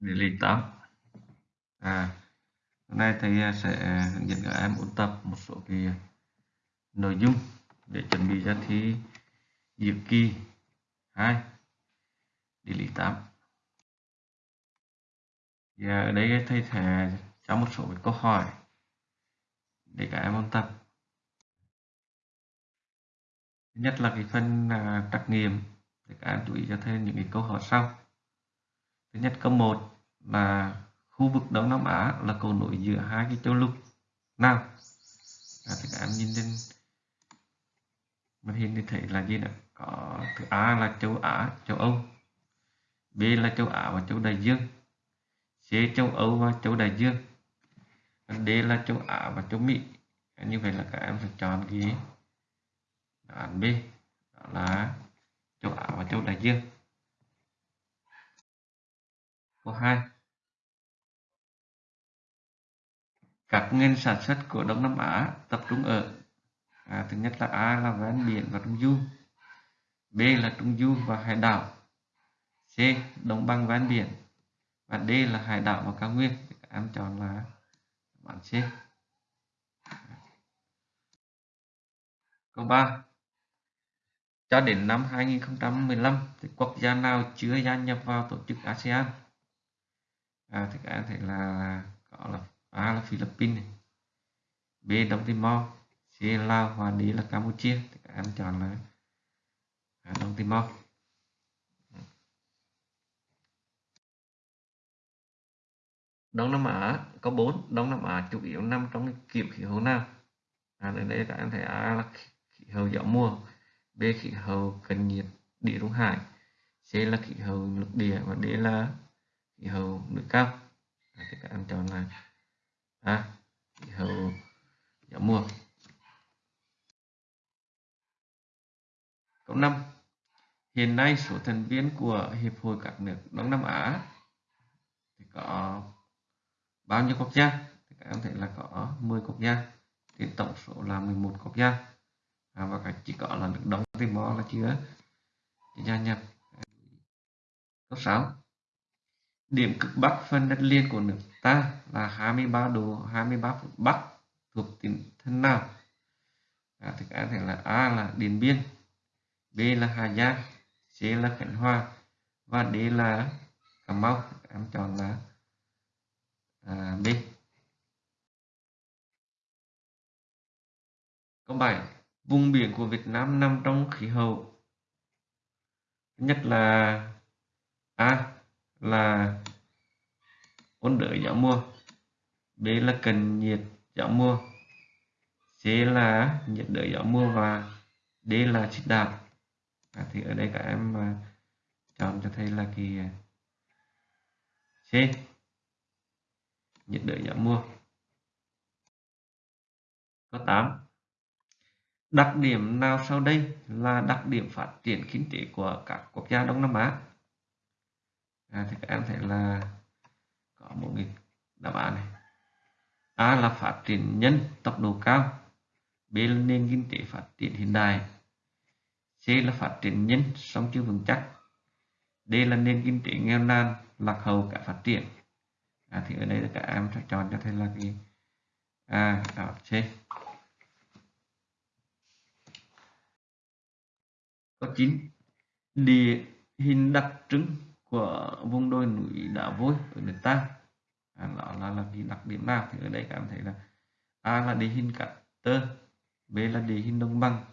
địa lý 8 à hôm nay thầy à, sẽ hướng dẫn các em ôn tập một số cái nội dung để chuẩn bị cho thi dự kỳ 2 địa lý 8 thì ở đây thầy sẽ cho một số cái câu hỏi để các em ôn tập. Thứ nhất là cái phần à, trắc nghiệm để các em chú ý cho thêm những cái câu hỏi sau thứ nhất câu 1 là khu vực Đông Nam Á là cầu nối giữa hai cái châu lục. Nào à, thì các em nhìn lên màn hình thì thấy là gì nè? Có thứ A là châu Á châu Âu. B là châu Á và châu Đại Dương. C châu Âu và châu Đại Dương. D là châu Á và châu Mỹ. Như vậy là các em phải chọn cái đáp án B đó là châu Á và châu Đại Dương câu 2 các ngành sản xuất của Đông Nam Á tập trung ở à, thứ nhất là A là ven biển và trung du B là trung du và hải đảo C đồng bằng ven biển và D là hải đảo và cao nguyên. Các em chọn là bản C. Câu 3 cho đến năm 2015 thì quốc gia nào chưa gia nhập vào tổ chức ASEAN? À, thì các em thấy là có là A là Philippines này. B Đông Timor. C Lào và D là Campuchia. Thì các em chọn là à, Đông Timor. Đông Nam Á có 4 Đông Nam Á chủ yếu nằm trong cái kiểu khí hậu nào? À, ở đây các em thấy A là khí hậu gió mùa. B khí hậu cận nhiệt địa trung hải. C là khí hậu lục địa và D là khí hậu núi cao à, thì các em chọn là A khí hậu gió mùa câu 5 hiện nay số thành viên của hiệp hội các nước Đông Nam Á thì có bao nhiêu quốc gia? Thì các em thấy là có 10 quốc gia. Thì tổng số là 11 quốc gia. À, và chỉ có là nước Đông Timor là chưa? Chưa gia nhập. Câu 6 điểm cực bắc phần đất liền của nước ta là 23 độ 23 phút bắc thuộc tỉnh thân nào à, thì các thể là A là Điện Biên B là Hà Giang C là Khánh Hòa và D là Cà Mau. Em chọn là à, B. Câu 7 vùng biển của Việt Nam nằm trong khí hậu. Nhất là A là ôn đới gió mùa. B là cần nhiệt gió mùa. C là nhiệt đới gió mùa và D là xích đạp. À, thì ở đây các em à, chọn cho thầy là kỳ à, C. Nhiệt đới gió mùa. Câu 8 đặc điểm nào sau đây là đặc điểm phát triển kinh tế của các quốc gia Đông Nam Á? À, thì các em thấy là có một cái đáp án này. A là phát triển nhân tốc độ cao B là nền kinh tế phát triển hiện đại C là phát triển nhân song chưa vững chắc D là nền kinh tế nghèo nàn lạc hậu cả phát triển. À, thì ở đây là các em sẽ chọn cho thầy là cái A đáp C. Câu 9 địa hình đặc trưng của vùng đồi núi đá vôi ở nước ta à, đó là, là cái đặc điểm nào thì ở đây các em thấy là A là địa hình cát tơ B là địa hình đồng bằng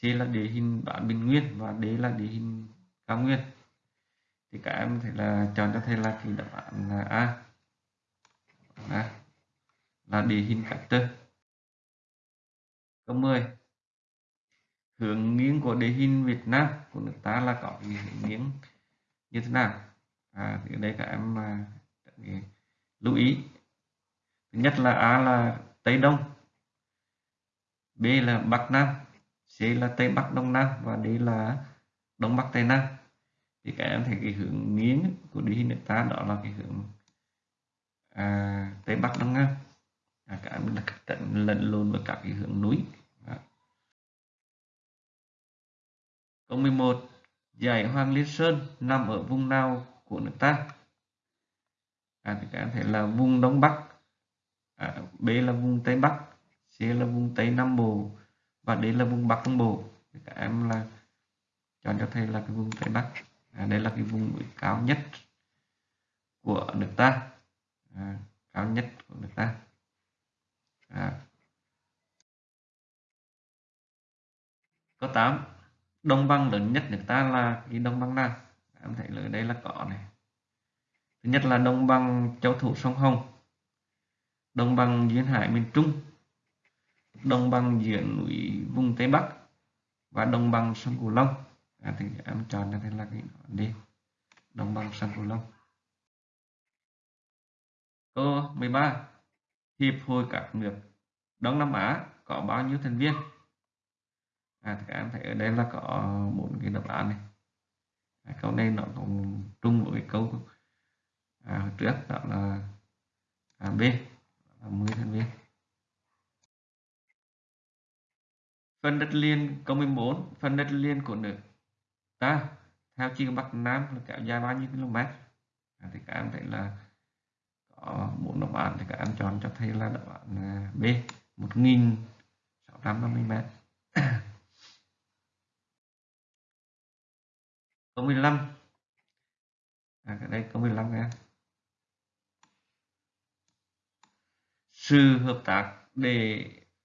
C là địa hình bán bình nguyên và D là địa hình cao nguyên. Thì các em thấy là chọn cho thầy là cái đáp án là A. À, là địa hình cát tơ. Câu 10 hướng nghiêng của địa hình Việt Nam của nước ta là có cái hướng nghiêng như thế nào? À, thì ở đây à, các em lưu ý. Thứ nhất là A là Tây Đông B là Bắc Nam C là Tây Bắc Đông Nam và D là Đông Bắc Tây Nam. Thì các em thấy cái hướng nghiêng của địa hình nước ta đó là cái hướng à, Tây Bắc Đông Nam. À, các em là trận lẫn lộn với các cái hướng núi. Đó. câu 11 Dãy Hoàng Liên Sơn nằm ở vùng nào của nước ta? à, thì các em là vùng đông bắc. À, b là vùng tây bắc c là vùng tây nam bộ và d là vùng bắc trung bộ. Thì các em là chọn cho thầy là cái vùng tây bắc. À, đây là cái vùng núi cao nhất của nước ta. À, cao nhất của nước ta. À. câu 8 đông băng lớn nhất nước ta là cái đông băng nào em thấy ở đây là có này. Thứ nhất là đông băng châu thổ sông hồng. Đông băng duyên hải miền trung. Đông băng giữa núi vùng tây bắc và đông băng sông cửu long. À, thì em chọn cho thế là cái đi. Đồng bằng sông Cửu Long. Câu 13 hiệp hội các nước Đông Nam Á có bao nhiêu thành viên? À, thì các em thấy ở đây là có bốn cái đáp án này. À, câu này nó cũng trung với câu à, trước đó là à, B là 10 thành viên phần đất liền câu 14 phần đất liền của nước ta theo chiều bắc nam là kéo dài bao nhiêu km? À, thì các em thấy là có bốn đáp án thì các em chọn cho thấy là đáp án à, B 1650 m có 15 à, đây có 15 nha. Sự hợp tác để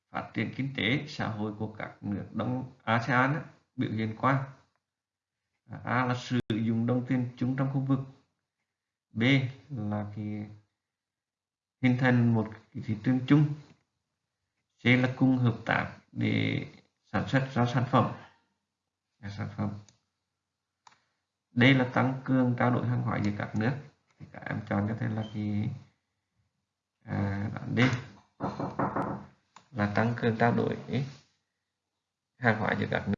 phát triển kinh tế xã hội của các nước Đông ASEAN biểu hiện qua. À, A là sử dụng đồng tiền chung trong khu vực. B là cái hình thành một cái thị trường chung. C là cùng hợp tác để sản xuất ra sản phẩm. Sản phẩm đây là tăng cường trao đổi hàng hóa giữa các nước. Thì các em chọn có thể là cái à, đoạn D. Là tăng cường trao đổi hàng hóa giữa các nước.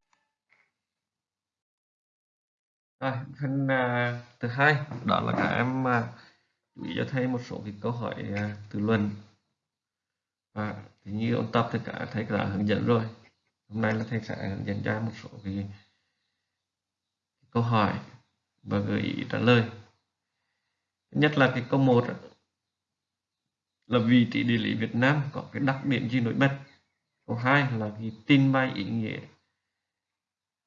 Rồi phần à, thứ hai đó là các em à, chú ý cho thầy một số cái câu hỏi à, từ luận. À, thì như ôn tập thì cả thầy đã hướng dẫn rồi. Hôm nay là thầy sẽ hướng dẫn ra một số cái câu hỏi và gợi ý trả lời. Nhất là cái câu một là vị trí địa lý Việt Nam có cái đặc điểm gì nổi bật? Câu hai là cái tin bài ý nghĩa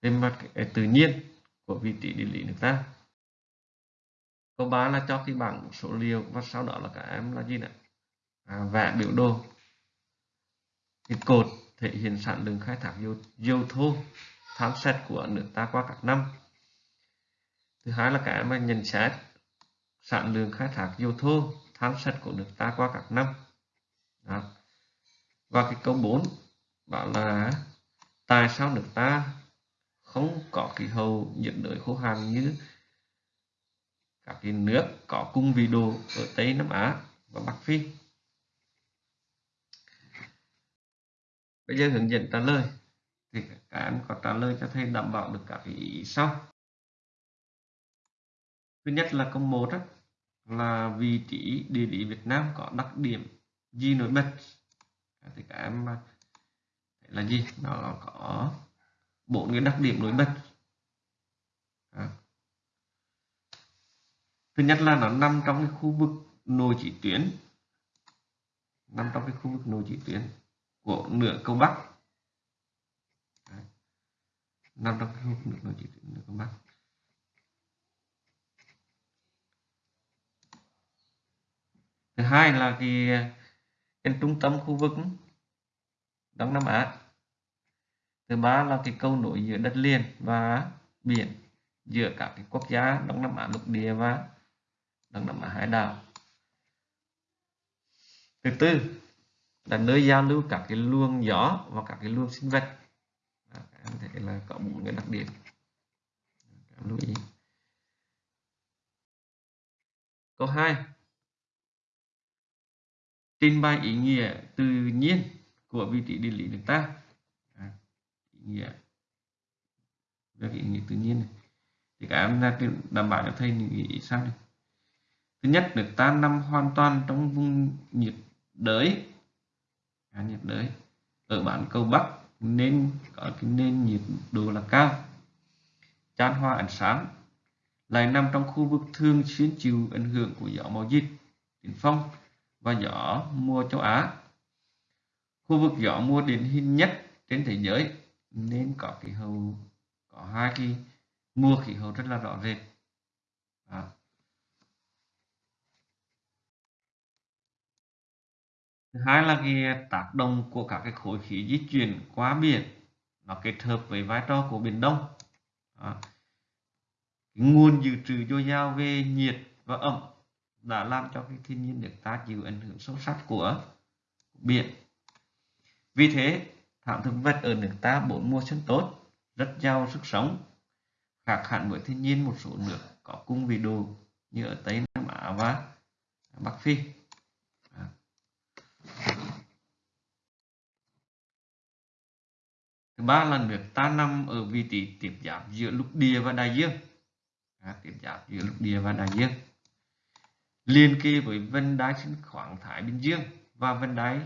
về mặt tự nhiên của vị trí địa lý nước ta. Câu 3 là cho cái bảng số liệu và sau đó là các em là gì nè? À, vẽ biểu đồ. Cái cột thể hiện sản lượng khai thác dầu, dầu thô tham xét của nước ta qua các năm thứ hai là cái em nhận xét sản lượng khai thác dầu thô, tham sạch của nước ta qua các năm đó. và cái câu 4 bảo là tại sao nước ta không có khí hậu nhiệt đới khô hạn như các cái nước có cung vị độ ở Tây Nam Á và Bắc Phi. Bây giờ hướng dẫn trả lời thì các em có trả lời cho thầy đảm bảo được các ý sau. Thứ nhất là câu 1 đó, là vị trí địa lý Việt Nam có đặc điểm gì nổi bật? À, thì các em à, là gì? Nó có bốn cái đặc điểm nổi bật. À. Thứ nhất là nó nằm trong cái khu vực nội chỉ tuyến. Nằm trong cái khu vực nội chỉ tuyến của nửa cầu bắc. Nằm trong cái khu vực nội chỉ tuyến nửa cầu bắc. Thứ hai là cái à, cái trung tâm khu vực Đông Nam Á. Thứ ba là cái cầu nối giữa đất liền và biển giữa các cái quốc gia đông nam á lục địa và đông nam á hải đảo. Thứ tư là nơi giao lưu các cái luồng gió và các cái luồng sinh vật. À, em thấy là có bốn cái đặc điểm. Em lưu ý. Câu 2 trình bày ý nghĩa tự nhiên của vị trí địa lý nước ta. À, ý nghĩa. Về cái ý nghĩa tự nhiên này. Thì các em ra đảm bảo cho thầy những ý sao này. Thứ nhất nước ta nằm hoàn toàn trong vùng nhiệt đới. À, nhiệt đới. Ở bản cầu bắc nên có cái nền nhiệt độ là cao. Chan hoa ánh sáng lại nằm trong khu vực thường xuyên chịu ảnh hưởng của gió mùa dịch tiền phong và gió mùa châu Á. Khu vực gió mùa điển hình nhất trên thế giới, nên có khí hậu, có hai cái mùa khí hậu rất là rõ rệt. À. Thứ hai là cái tác động của các cái khối khí di chuyển qua biển, nó kết hợp với vai trò của biển Đông. À. Nguồn dự trữ dồi dào về nhiệt và ẩm đã làm cho cái thiên nhiên nước ta chịu ảnh hưởng sâu sắc của biển. Vì thế, thảm thực vật ở nước ta bốn mùa xuân tốt, rất giàu sức sống, khác hẳn với thiên nhiên một số nước có cung vị đồ như ở Tây Nam Á và Bắc Phi. Thứ ba là nước ta nằm ở vị trí tiếp giáp giữa lục địa và đại dương. À, tiếp giáp giữa lục địa và đại dương. Liên kề với vân đai sinh khoáng Thái Bình Dương và vân đai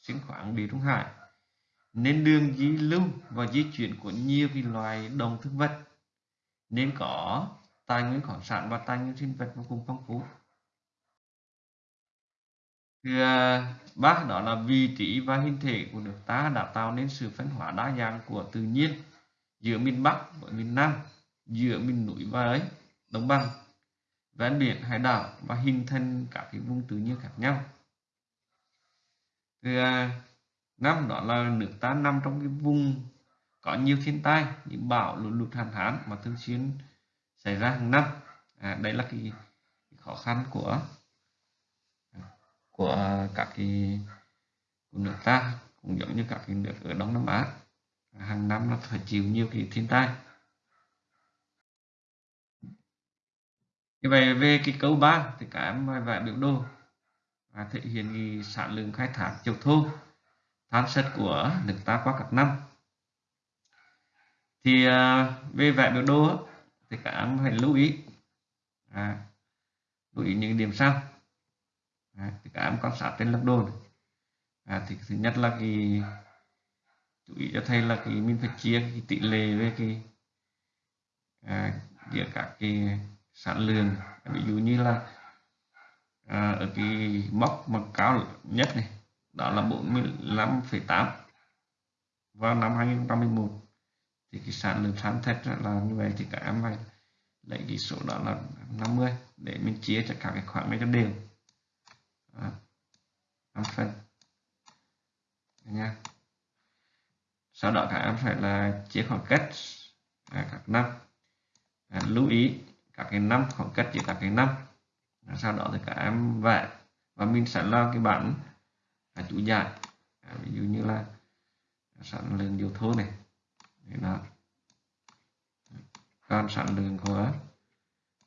sinh khoáng Địa Trung Hải. Nên đường di lưu và di chuyển của nhiều cái loài động thực vật nên có tài nguyên khoáng sản và tài nguyên sinh vật vô cùng phong phú. Thứ ba đó là vị trí và hình thể của nước ta đã tạo nên sự phân hóa đa dạng của tự nhiên giữa miền Bắc và miền Nam, giữa miền núi và ấy, đồng bằng, ven biển, hải đảo và hình thành các cái vùng tự nhiên khác nhau. Thứ à, năm đó là nước ta nằm trong cái vùng có nhiều thiên tai như bão, lụt lụt, hạn hán mà thường xuyên xảy ra hàng năm. À, đây là cái khó khăn của của các cái của nước ta cũng giống như các cái nước ở Đông Nam Á hàng năm nó phải chịu nhiều cái thiên tai như vậy về cái câu 3 thì các em vẽ biểu đồ và thể hiện cái sản lượng khai thác dầu thô than sắt của nước ta qua các năm thì à, về vẽ biểu đồ thì các em phải lưu ý à, lưu ý những điểm sau à, thì các em quan sát trên lập đồ này. À, thì thứ nhất là cái chú ý cho thầy là cái mình phải chia cái tỷ lệ với cái à, giữa các cái sản lượng ví dụ như là à, ở cái mốc mà cao nhất này đó là 45,8 vào năm 2011 thì cái sản lượng sản thật là như vậy thì các em phải lấy cái số đó là 50 để mình chia cho cả cái khoảng này cho đều. À, 5 phần. Nha. Sau đó các em phải là chia khoảng cách à, các năm. À, lưu ý các cái năm khoảng cách giữa các cái năm. Sau đó thì các em vẽ và mình sẽ lo cái bản à, chủ giải. À, ví dụ như là sản lượng điều thô này. Đó còn sản lượng của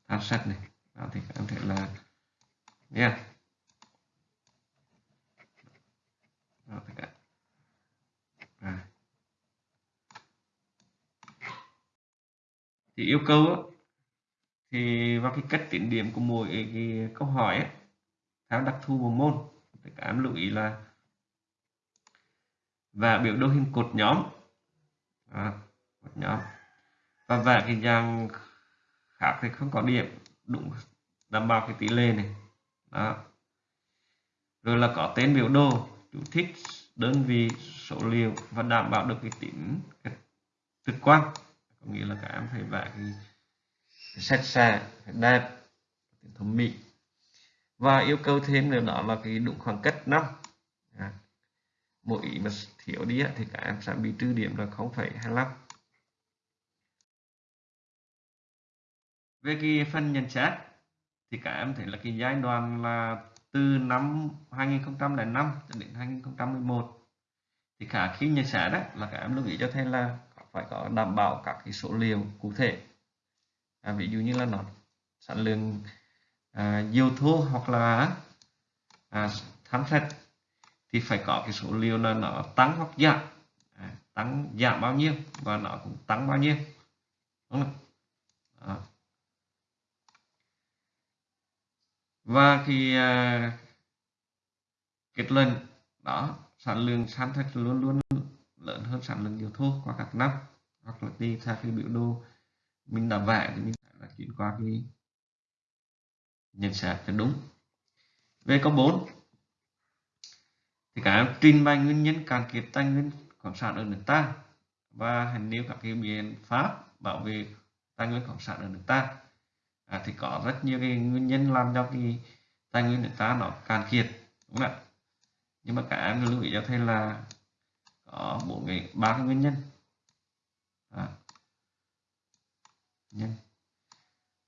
than sắt này. Đó thì các em thể là nha yeah. đó, à. thì yêu cầu thì vào cái cách tính điểm của mỗi cái câu hỏi ấy, theo đặc thù của môn thì các em lưu ý là và biểu đồ hình cột nhóm. À, cột nhóm. Và vẽ cái dạng khác thì không có điểm đúng đảm bảo cái tỷ lệ này. Đó. Rồi là có tên biểu đồ chú thích đơn vị số liệu và đảm bảo được cái tính trực quan. Có nghĩa là các em phải vẽ cái sạch sẽ đẹp thẩm mỹ. Và yêu cầu thêm nữa đó là cái đúng khoảng cách năm. À, mỗi ý mà thiếu đi thì các em sẽ bị trừ điểm là 0,25 về cái phần nhận xét thì các em thấy là cái giai đoạn là từ năm 2005 cho đến 2011 thì cả khi nhận xét đó là các em lưu ý cho thầy là phải có đảm bảo các cái số liệu cụ thể à, ví dụ như là nó sản lượng à, dầu thô hoặc là à, than sạch thì phải có cái số liệu là nó tăng hoặc giảm à, tăng giảm bao nhiêu và nó cũng tăng bao nhiêu đúng không? À. và khi à, kết luận đó sản lượng than thạch luôn luôn lớn hơn sản lượng dầu thô qua các năm hoặc là đi theo cái biểu đồ mình làm vậy thì mình là chuyển qua cái nhận xét cho đúng. Về câu 4 thì cả trình bày nguyên nhân cạn kiệt tài nguyên khoáng sản ở nước ta và hành nêu các cái biện pháp bảo vệ tài nguyên khoáng sản ở nước ta. À, thì có rất nhiều cái nguyên nhân làm cho cái tài nguyên nước ta nó cạn kiệt đúng không ạ? Nhưng mà cả em lưu ý cho thầy là có bốn cái ba cái nguyên nhân. À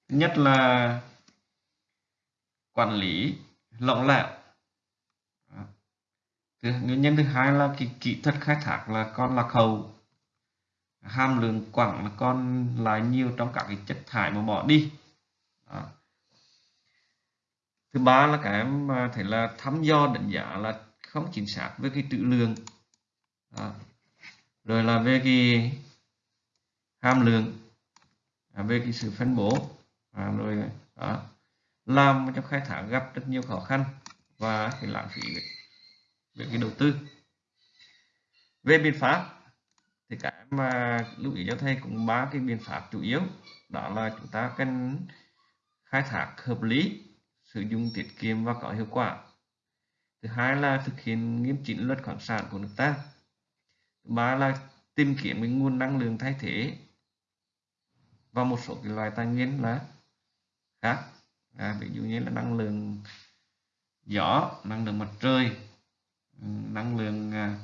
nhất là quản lý lỏng lẻo. Nguyên nhân thứ hai là cái kỹ thuật khai thác là con lạc hậu. Hàm lượng quặng là con lại nhiều trong các cái chất thải mà bỏ đi. Đó. thứ ba là cái em thấy là thăm dò đánh giá là không chính xác với cái trữ lượng. Đó. rồi là về cái hàm lượng à, về cái sự phân bố à, rồi đó làm trong khai thác gặp rất nhiều khó khăn và cái lãng phí về cái đầu tư. Về biện pháp thì cái mà lưu ý cho thầy cũng ba cái biện pháp chủ yếu đó là chúng ta cần khai thác hợp lý sử dụng tiết kiệm và có hiệu quả. Thứ hai là thực hiện nghiêm chỉnh luật khoáng sản của nước ta. Thứ ba là tìm kiếm cái nguồn năng lượng thay thế và một số cái loại tài nguyên là khác. À, ví dụ như là năng lượng gió năng lượng mặt trời năng lượng à,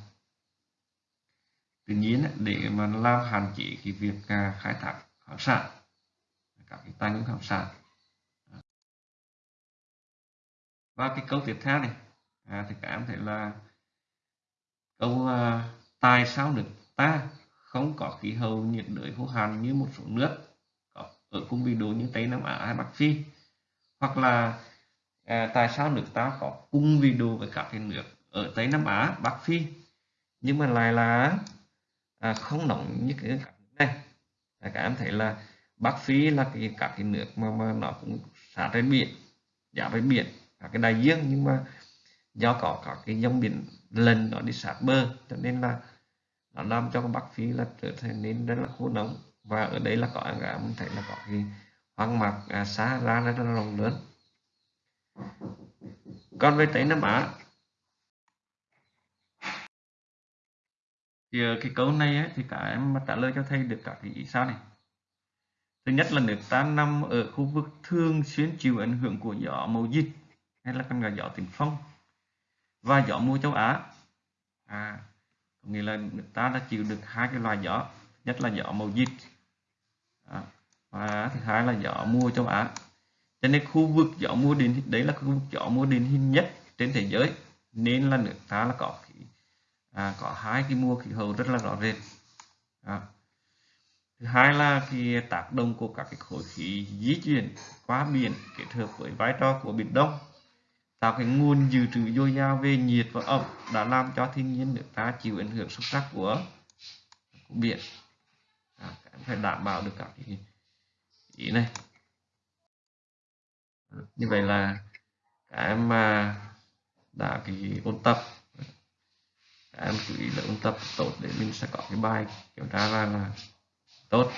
tự nhiên để mà làm hạn chế cái việc à, khai thác khoáng sản các cái tài nguyên khoáng sản. Và cái câu tiếp theo này à, thì các em thấy là câu à, tại sao nước ta không có khí hậu nhiệt đới khô hạn như một số nước? Ở vùng bị độ như tây nam á hay bắc phi. Hoặc là à, tại sao nước ta có cung vị độ với các cái nước ở Tây Nam Á, Bắc Phi? Nhưng mà lại là à, không nóng như cái các nước này. À, các em thấy là Bắc Phi là cái các cái nước mà, mà nó cũng sát trên biển giá với biển các cái đại dương. Nhưng mà do có các cái dòng biển lần nó đi sát bờ cho nên là nó làm cho Bắc Phi là trở thành nên rất là khô nóng và ở đây là có cả mình thấy là có cái hoang mạc à, xa ra rất là rộng lớn. Còn về Tây Nam Á thì ờ, cái câu này ấy, thì cả em trả lời cho thầy được cả cái ý sao này. Thứ nhất là nước ta nằm ở khu vực thường xuyên chịu ảnh hưởng của gió mùa dịch hay là còn gọi gió tiền phong. Và gió mùa châu Á à nghĩa là nước ta đã chịu được hai cái loại gió nhất là gió mùa dịch à, và thứ hai là gió mùa châu Á. Cho nên khu vực gió mùa điển đấy là khu vực gió mùa điển hình nhất trên thế giới. Nên là nước ta là có à, có hai cái mùa khí hậu rất là rõ rệt. À. thứ hai là cái tác động của các cái khối khí di chuyển qua biển kết hợp với vai trò của biển đông tạo cái nguồn dự trữ dồi dào về nhiệt và ẩm đã làm cho thiên nhiên nước ta chịu ảnh hưởng sâu sắc của, của biển à, các em phải đảm bảo được các cái ý này. Như vậy là các em mà đã cái ôn tập. Em chú ý là ôn tập tốt để mình sẽ có cái bài kiểm tra ra là tốt.